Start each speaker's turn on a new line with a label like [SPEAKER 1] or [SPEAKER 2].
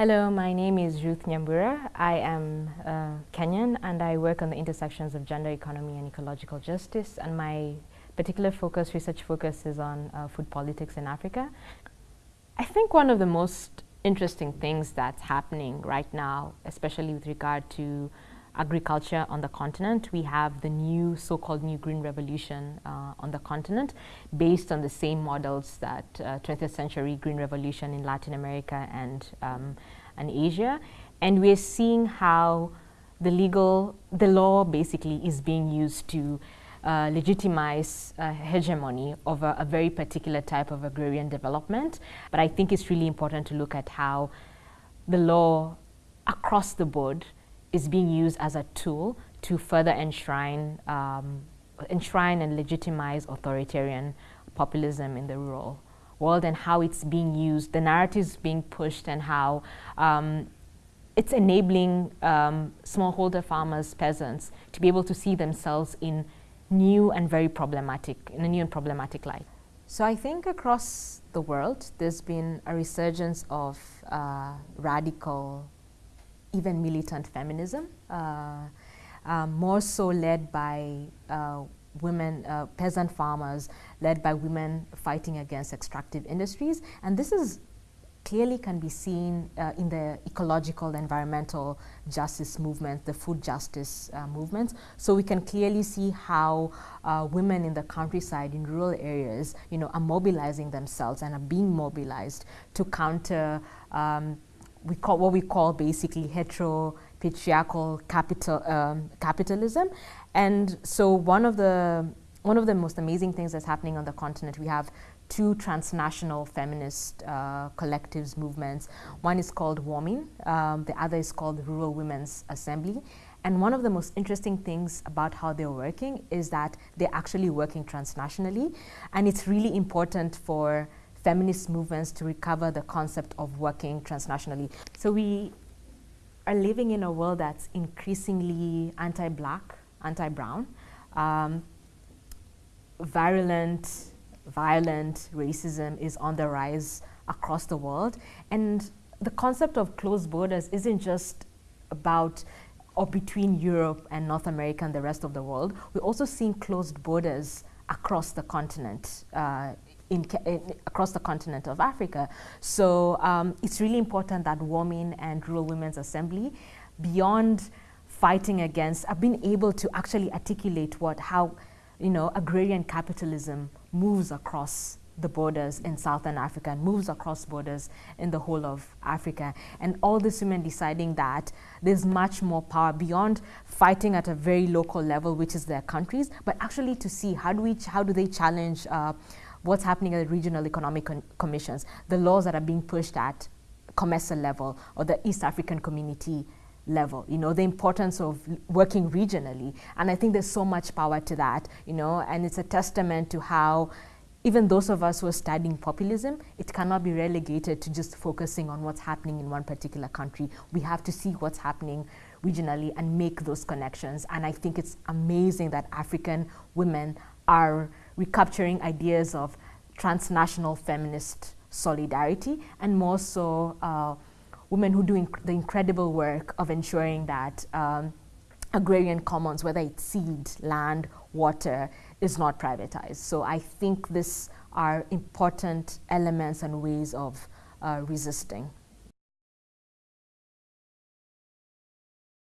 [SPEAKER 1] Hello, my name is Ruth Nyambura. I am uh, Kenyan and I work on the intersections of gender economy and ecological justice and my particular focus, research focus is on uh, food politics in Africa. I think one of the most interesting things that's happening right now, especially with regard to agriculture on the continent. We have the new so-called new green revolution uh, on the continent based on the same models that uh, 20th century green revolution in Latin America and, um, and Asia. And we're seeing how the legal, the law basically is being used to uh, legitimize uh, hegemony of a, a, very particular type of agrarian development. But I think it's really important to look at how the law across the board is being used as a tool to further enshrine, um, enshrine and legitimize authoritarian populism in the rural world and how it's being used, the narratives being pushed and how um, it's enabling um, smallholder farmers, peasants, to be able to see themselves in new and very problematic, in a new and problematic light. So I think across the world, there's been a resurgence of uh, radical even militant feminism, uh, uh, more so led by uh, women, uh, peasant farmers, led by women fighting against extractive industries. And this is clearly can be seen uh, in the ecological, environmental justice movement, the food justice uh, movements. So we can clearly see how uh, women in the countryside, in rural areas, you know, are mobilizing themselves and are being mobilized to counter um, we call what we call basically hetero patriarchal capital um, capitalism. And so one of the one of the most amazing things that's happening on the continent we have two transnational feminist uh, collectives movements. One is called WOMIN um, the other is called Rural Women's Assembly. And one of the most interesting things about how they're working is that they're actually working transnationally. And it's really important for feminist movements to recover the concept of working transnationally. So we are living in a world that's increasingly anti-black, anti-brown, um, virulent, violent racism is on the rise across the world. And the concept of closed borders isn't just about or between Europe and North America and the rest of the world. We're also seeing closed borders across the continent uh, in, in, across the continent of Africa. So um, it's really important that WOMIN and Rural Women's Assembly, beyond fighting against, have been able to actually articulate what, how, you know, agrarian capitalism moves across the borders in Southern Africa and moves across borders in the whole of Africa. And all these women deciding that there's much more power beyond fighting at a very local level, which is their countries, but actually to see how do we, how do they challenge uh, what's happening at the regional economic commissions, the laws that are being pushed at COMESA level or the East African community level, you know, the importance of working regionally. And I think there's so much power to that, you know, and it's a testament to how even those of us who are studying populism, it cannot be relegated to just focusing on what's happening in one particular country. We have to see what's happening regionally and make those connections. And I think it's amazing that African women are recapturing ideas of transnational feminist solidarity and more so uh, women who do inc the incredible work of ensuring that um, agrarian commons, whether it's seed, land, water, is not privatized. So I think these are important elements and ways of uh, resisting.